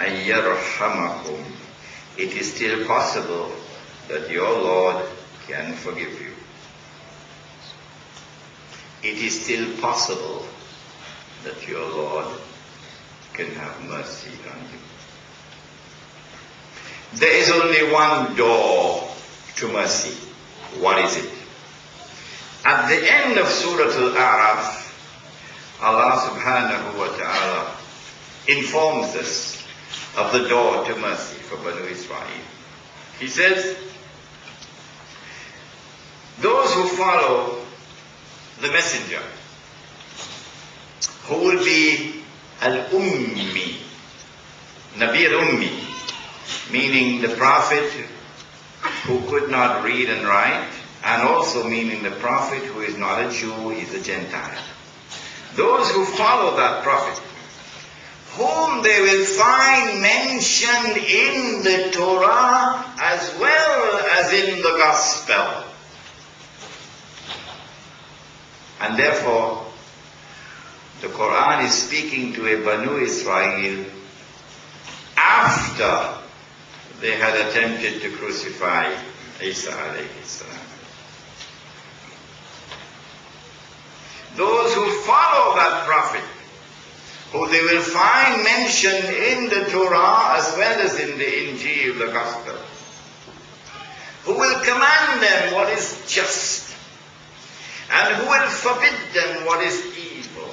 ayyarhamakum, it is still possible that your Lord can forgive you. It is still possible that your Lord can have mercy on you. There is only one door to mercy. What is it? At the end of Surah Al-A'raf, Allah subhanahu wa ta'ala informs us of the door to mercy for Banu Israel. He says, those who follow the messenger, who will be al-ummi, Nabi al-ummi, meaning the prophet who could not read and write, and also meaning the prophet who is not a Jew, he's a Gentile. Those who follow that prophet, whom they will find mentioned in the Torah as well as in the Gospel. And therefore, the Quran is speaking to a Banu Israel after they had attempted to crucify Isa alayhi salam. Those who follow that prophet, who they will find mentioned in the Torah as well as in the Injil, the Gospel, who will command them what is just, and who will forbid them what is evil,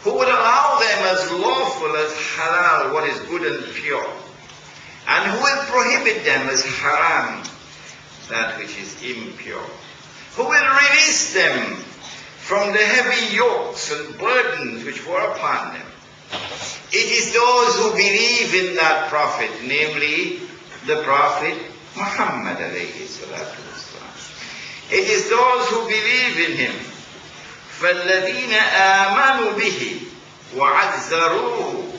who would allow them as lawful as halal, what is good and pure, and who will prohibit them as haram, that which is impure, who will release them from the heavy yokes and burdens which were upon them. It is those who believe in that prophet, namely the prophet Muhammad alayhi salatu It is those who believe in him. فَالَّذِينَ آمَنُوا بِهِ وَعَزَّرُوهُ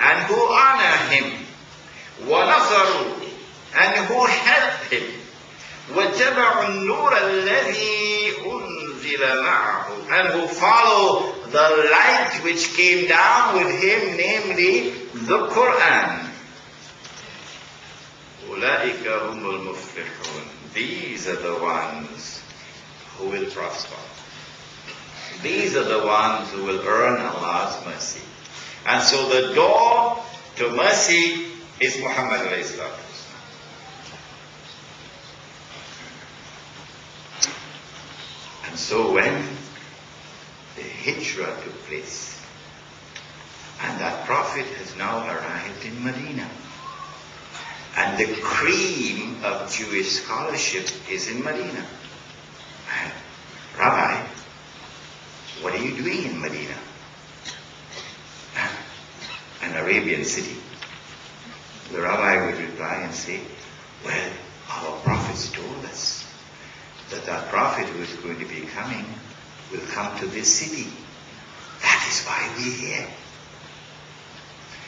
and who honor him وَنَصَرُوا and who help him وَاتَّبَعُوا النُّورَ الَّذِي أُنزِلَ مَعَهُ and who follow the light which came down with him, namely the Quran. أُولَٰئِكَ هُمُ الْمُفْلِحُونَ These are the ones who will prosper. These are the ones who will earn Allah's mercy. And so the door to mercy is Muhammad alayhi salatu And so when the hijrah took place, and that prophet has now arrived in Medina, and the cream of Jewish scholarship is in Medina. And, Rabbi, what are you doing in Medina? An Arabian city. The rabbi would reply and say, well, our prophets told us that our prophet who is going to be coming will come to this city. That is why we're here.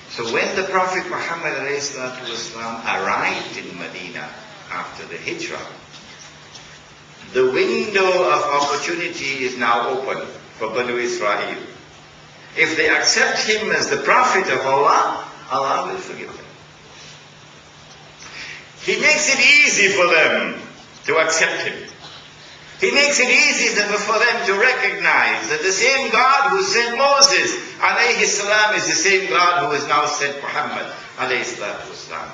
So when the Prophet Muhammad arrived in Medina after the Hijrah, the window of opportunity is now open for Banu Israel. If they accept him as the Prophet of Allah, Allah will forgive them. He makes it easy for them to accept him. He makes it easy for them to recognize that the same God who sent Moses alayhi salam is the same God who has now sent Muhammad alayhi salam.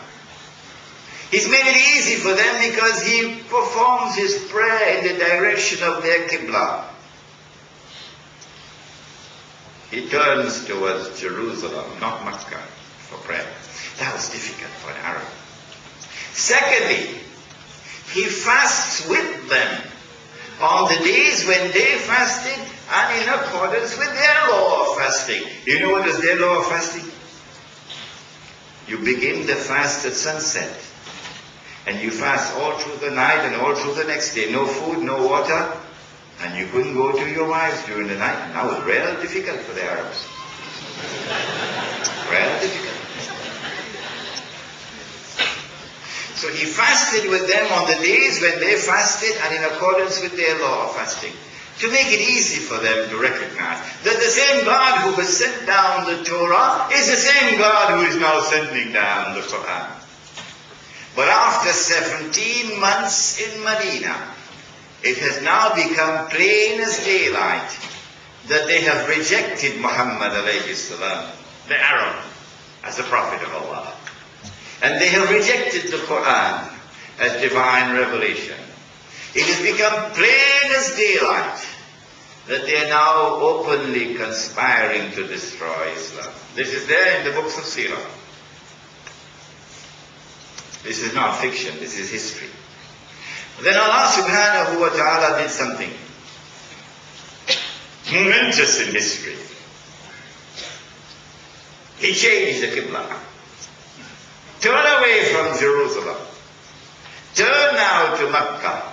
He's made it easy for them because he performs his prayer in the direction of their Qibla. He turns towards Jerusalem, not Mecca, for prayer. That was difficult for an Arab. Secondly, he fasts with them on the days when they fasted and in accordance with their law of fasting. You know what is their law of fasting? You begin the fast at sunset. And you fast all through the night and all through the next day. No food, no water. And you couldn't go to your wives during the night. And that was real difficult for the Arabs. real difficult. So he fasted with them on the days when they fasted and in accordance with their law of fasting. to make it easy for them to recognize that the same God who has sent down the Torah is the same God who is now sending down the Quran. But after 17 months in Medina, it has now become plain as daylight that they have rejected Muhammad alayhi salam, the Arab, as a prophet of Allah. And they have rejected the Quran as divine revelation. It has become plain as daylight that they are now openly conspiring to destroy Islam. This is there in the books of Sirah. This is not fiction, this is history. Then Allah subhanahu wa ta'ala did something momentous in history. He changed the Qibla. Turn away from Jerusalem. Turn now to Mecca.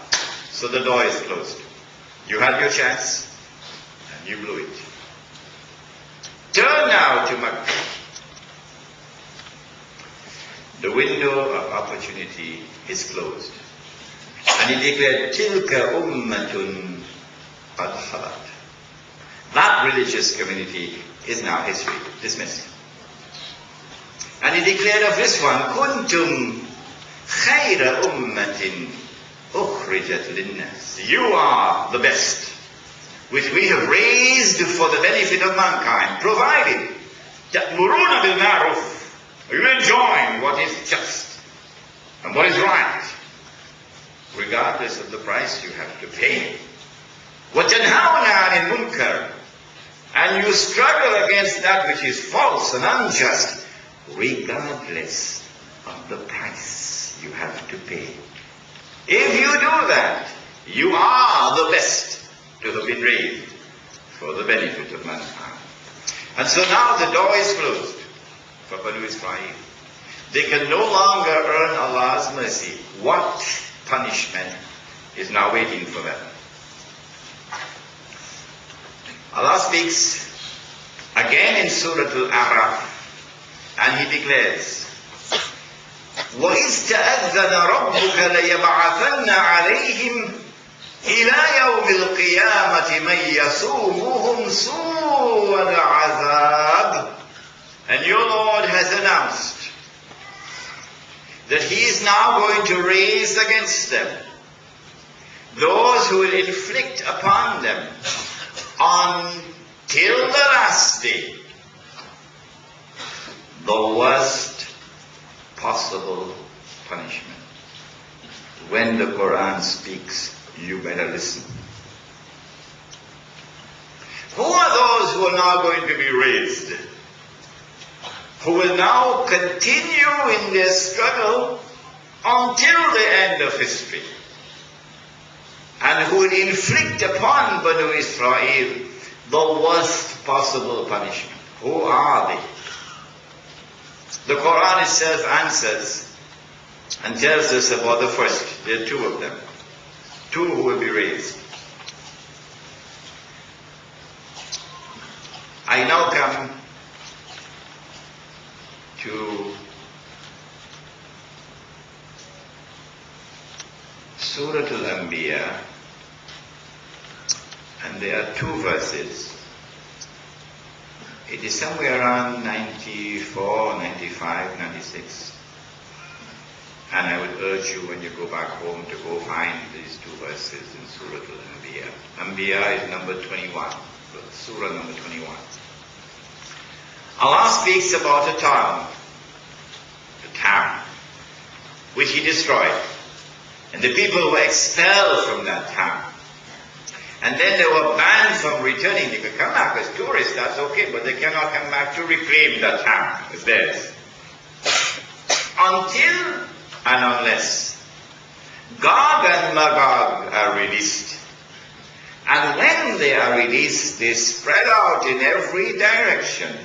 So the door is closed. You had your chance, and you blew it. Turn now to Mecca. The window of opportunity is closed. And he declared, Tilka ummatun qad. That religious community is now history, dismissed. And he declared of this one, Kuntum khayra ummatin ukhrijat linnas. You are the best, which we have raised for the benefit of mankind, provided ta'muruna bil ma'ruf. You enjoin what is just and what is right, regardless of the price you have to pay. وَتَنْهَوْنَ عَنِ الْمُنْكَرِ And you struggle against that which is false and unjust, regardless of the price you have to pay. If you do that, you are the best to have been raised for the benefit of mankind. And so now the door is closed for Banu Israel. They can no longer earn Allah's mercy. What punishment is now waiting for them? Allah speaks again in Surah Al-A'raf He declares, وَإِذْ تَأَذَّنَ رَبُّكَ لَيَبْعَثَنَّ عَلَيْهِمْ إِلَى يَوْمِ الْقِيَامَةِ مَنْ يَسُومُهُمْ سُوءَ الْعَذَابِ And your Lord has announced that He is now going to raise against them those who will inflict upon them until the last day the worst possible punishment. When the Quran speaks, you better listen. Who are those who are now going to be raised? Who will now continue in their struggle until the end of history? And who will inflict upon Banu Israel the worst possible punishment? Who are they? The Quran itself answers and tells us about the first. There are two of them. Two who will be raised. I now come to Surah Al-Anbiya and there are two verses. It is somewhere around 94, 95, 96. And I would urge you when you go back home to go find these two verses in Surah Al-Anbiya. Anbiya is number 21, Surah number 21. Allah speaks about a town, a town, which He destroyed. And the people were expelled from that town. And then they were banned from returning. They could come back as tourists, that's okay, but they cannot come back to reclaim that town as theirs. Until and unless Gog and Magog are released. And when they are released, they spread out in every direction